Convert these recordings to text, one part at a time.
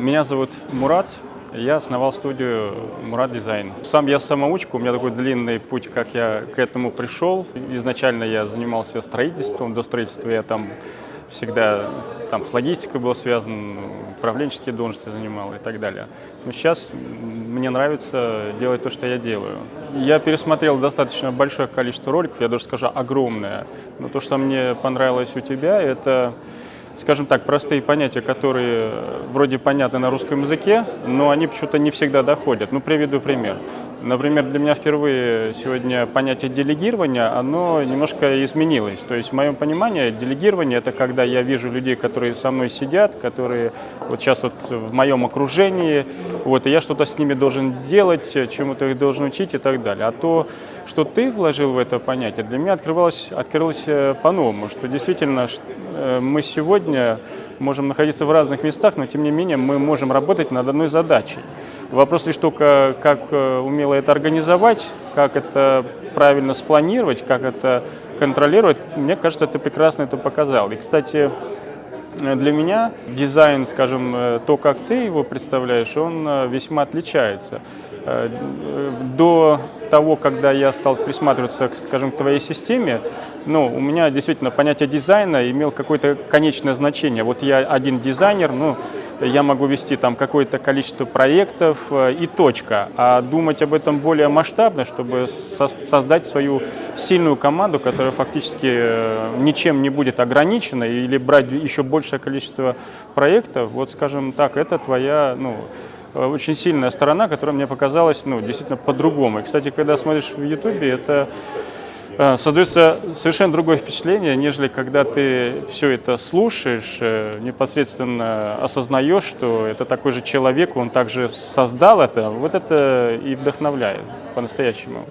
Меня зовут Мурат, я основал студию Мурат Дизайн. Сам я самоучка, у меня такой длинный путь, как я к этому пришел. Изначально я занимался строительством, до строительства я там всегда там с логистикой был связан, управленческие должности занимал и так далее. Но сейчас мне нравится делать то, что я делаю. Я пересмотрел достаточно большое количество роликов, я даже скажу огромное. Но то, что мне понравилось у тебя, это скажем так, простые понятия, которые вроде понятны на русском языке, но они почему-то не всегда доходят. Ну, приведу пример. Например, для меня впервые сегодня понятие делегирования, оно немножко изменилось. То есть в моем понимании делегирование – это когда я вижу людей, которые со мной сидят, которые вот сейчас вот в моем окружении, вот, и я что-то с ними должен делать, чему-то их должен учить и так далее. А то, что ты вложил в это понятие, для меня открывалось, открылось э, по-новому, что действительно э, мы сегодня можем находиться в разных местах, но тем не менее мы можем работать над одной задачей. Вопрос лишь только, как э, умело это организовать, как это правильно спланировать, как это контролировать. Мне кажется, ты прекрасно это показал. И, кстати, для меня дизайн, скажем, то, как ты его представляешь, он весьма отличается. До того, когда я стал присматриваться, скажем, к твоей системе, ну, у меня действительно понятие дизайна имел какое-то конечное значение. Вот я один дизайнер, ну, я могу вести там какое-то количество проектов э, и точка. А думать об этом более масштабно, чтобы со создать свою сильную команду, которая фактически э, ничем не будет ограничена, или брать еще большее количество проектов, вот скажем так, это твоя, ну, очень сильная сторона, которая мне показалась, ну, действительно по-другому. И, кстати, когда смотришь в Ютубе, это Э, создается совершенно другое впечатление, нежели когда ты все это слушаешь, э, непосредственно осознаешь, что это такой же человек, он также создал это, вот это и вдохновляет по-настоящему.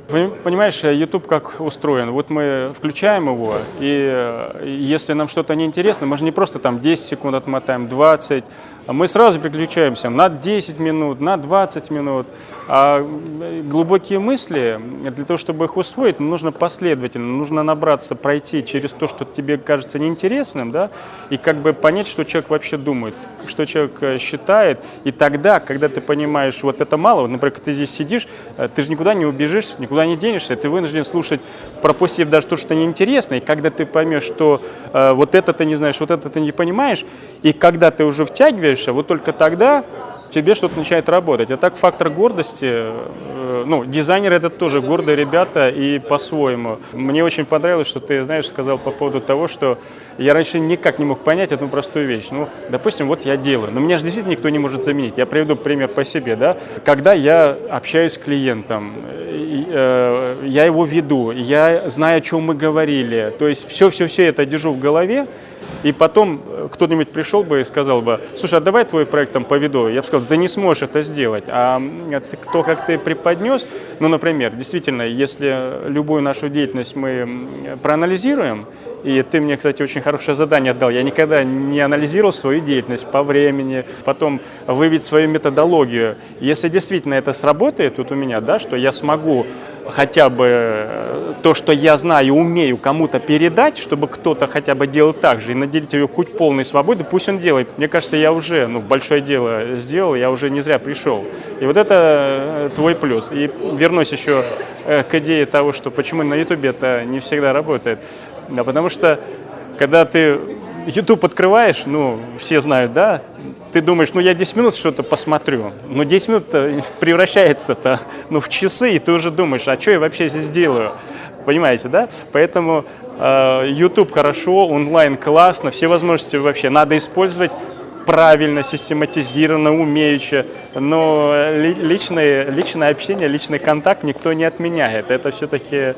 Понимаешь, YouTube как устроен? Вот мы включаем его, и если нам что-то неинтересно, мы же не просто там 10 секунд отмотаем, 20, а мы сразу переключаемся на 10 минут, на 20 минут. А глубокие мысли, для того, чтобы их усвоить, нужно последовательно, нужно набраться, пройти через то, что тебе кажется неинтересным, да, и как бы понять, что человек вообще думает, что человек э, считает. И тогда, когда ты понимаешь, вот это мало, вот, например, ты здесь сидишь, э, ты же никуда не убежишь, никуда не денешься, ты вынужден слушать, пропустив даже то, что неинтересно, и когда ты поймешь, что э, вот это ты не знаешь, вот это ты не понимаешь, и когда ты уже втягиваешься, вот только тогда тебе что-то начинает работать. А так фактор гордости, э, ну, дизайнеры это тоже гордые ребята и по-своему. Мне очень понравилось, что ты, знаешь, сказал по поводу того, что я раньше никак не мог понять одну простую вещь. Ну, допустим, вот я делаю, но меня же действительно никто не может заменить. Я приведу пример по себе, да. Когда я общаюсь с клиентом, э, я его веду, я знаю, о чем мы говорили, то есть все-все-все это держу в голове, и потом э, кто-нибудь пришел бы и сказал бы, слушай, а давай твой проект там поведу. Я бы сказал, ты не сможешь это сделать. А ты, то, как ты преподнес, ну, например, действительно, если любую нашу деятельность мы проанализируем, и ты мне, кстати, очень хорошее задание отдал. Я никогда не анализировал свою деятельность по времени, потом выявить свою методологию. Если действительно это сработает вот у меня, да, что я смогу хотя бы э, то, что я знаю, умею кому-то передать, чтобы кто-то хотя бы делал так же и наделить его хоть полной свободой, пусть он делает. Мне кажется, я уже ну, большое дело сделал, я уже не зря пришел. И вот это э, твой плюс. И вернусь еще э, к идее того, что почему на YouTube это не всегда работает. Да, потому что когда ты YouTube открываешь, ну, все знают, да, ты думаешь, ну, я 10 минут что-то посмотрю, но 10 минут превращается-то, ну, в часы, и ты уже думаешь, а что я вообще здесь делаю? Понимаете, да? Поэтому э, YouTube хорошо, онлайн классно, все возможности вообще надо использовать правильно, систематизированно, умеючи, но личное, личное общение, личный контакт никто не отменяет. Это все-таки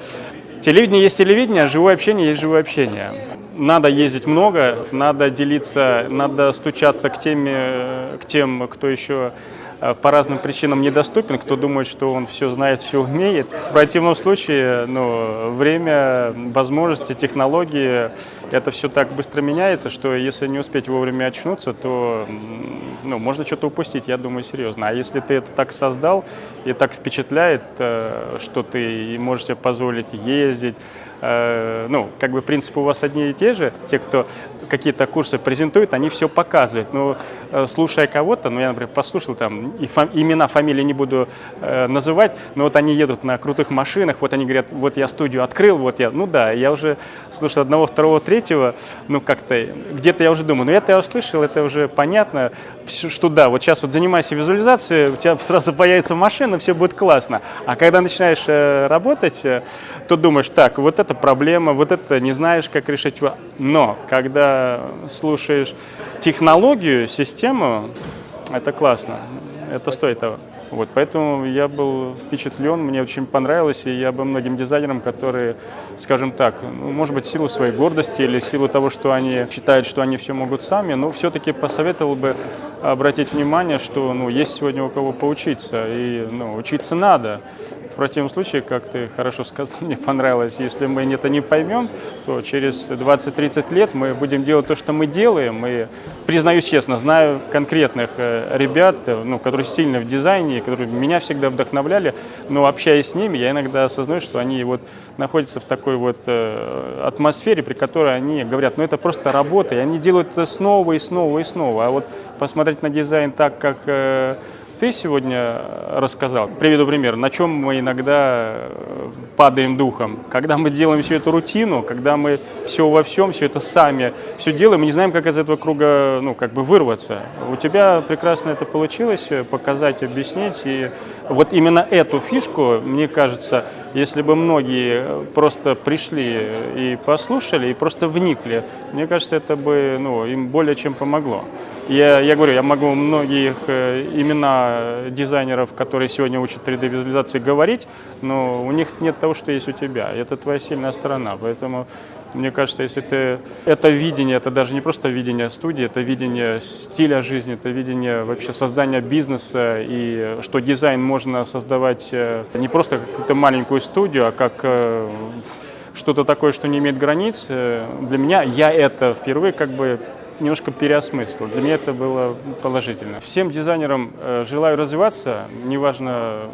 телевидение есть телевидение, а живое общение есть живое общение надо ездить много, надо делиться, надо стучаться к, теме, к тем, кто еще по разным причинам недоступен, кто думает, что он все знает, все умеет. В противном случае ну, время, возможности, технологии, это все так быстро меняется, что если не успеть вовремя очнуться, то ну, можно что-то упустить, я думаю, серьезно. А если ты это так создал и так впечатляет, э, что ты можешь себе позволить ездить, Э, ну, как бы принципы у вас одни и те же, те, кто какие-то курсы презентуют, они все показывают. Но э, слушая кого-то, ну я, например, послушал там, и фам, имена, фамилии не буду э, называть, но вот они едут на крутых машинах, вот они говорят, вот я студию открыл, вот я, ну да, я уже слушал одного, второго, третьего, ну как-то, где-то я уже думаю, ну это я услышал, это уже понятно, что да, вот сейчас вот занимайся визуализацией, у тебя сразу появится машина, все будет классно. А когда начинаешь э, работать, э, то думаешь, так, вот это проблема, вот это не знаешь, как решить. Но когда слушаешь технологию, систему, это классно, это стоит того. Вот, поэтому я был впечатлен, мне очень понравилось, и я бы многим дизайнерам, которые, скажем так, ну, может быть, силу своей гордости или силу того, что они считают, что они все могут сами, но все-таки посоветовал бы обратить внимание, что ну, есть сегодня у кого поучиться, и ну, учиться надо. Противном случае, как ты хорошо сказал, мне понравилось, если мы это не поймем, то через 20-30 лет мы будем делать то, что мы делаем. И, признаюсь честно, знаю конкретных э, ребят, ну, которые сильны в дизайне, которые меня всегда вдохновляли, но общаясь с ними, я иногда осознаю, что они вот находятся в такой вот э, атмосфере, при которой они говорят, ну это просто работа, и они делают это снова и снова и снова. А вот посмотреть на дизайн так, как э, ты сегодня рассказал, приведу пример, на чем мы иногда э, падаем духом. Когда мы делаем всю эту рутину, когда мы все во всем, все это сами, все делаем, мы не знаем, как из этого круга, ну, как бы вырваться. У тебя прекрасно это получилось, э, показать, объяснить. И вот именно эту фишку, мне кажется, если бы многие просто пришли и послушали, и просто вникли, мне кажется, это бы ну, им более чем помогло. Я, я говорю, я могу многих э, дизайнеров, которые сегодня учат 3D-визуализации, говорить, но у них нет того, что есть у тебя. Это твоя сильная сторона. Поэтому мне кажется, если ты... Это видение, это даже не просто видение студии, это видение стиля жизни, это видение вообще создания бизнеса, и что дизайн можно создавать э, не просто какую-то маленькую студию, а как э, что-то такое, что не имеет границ. Для меня я это впервые как бы немножко переосмыслил. Для меня это было положительно. Всем дизайнерам э, желаю развиваться, неважно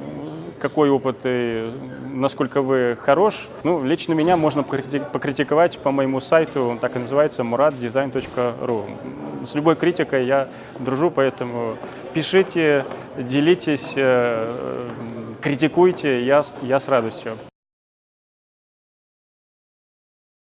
какой опыт и насколько вы хорош. Ну, лично меня можно покритиковать по моему сайту, он так и называется, muraddesign.ru. С любой критикой я дружу, поэтому пишите, делитесь, э, критикуйте, я, я с радостью.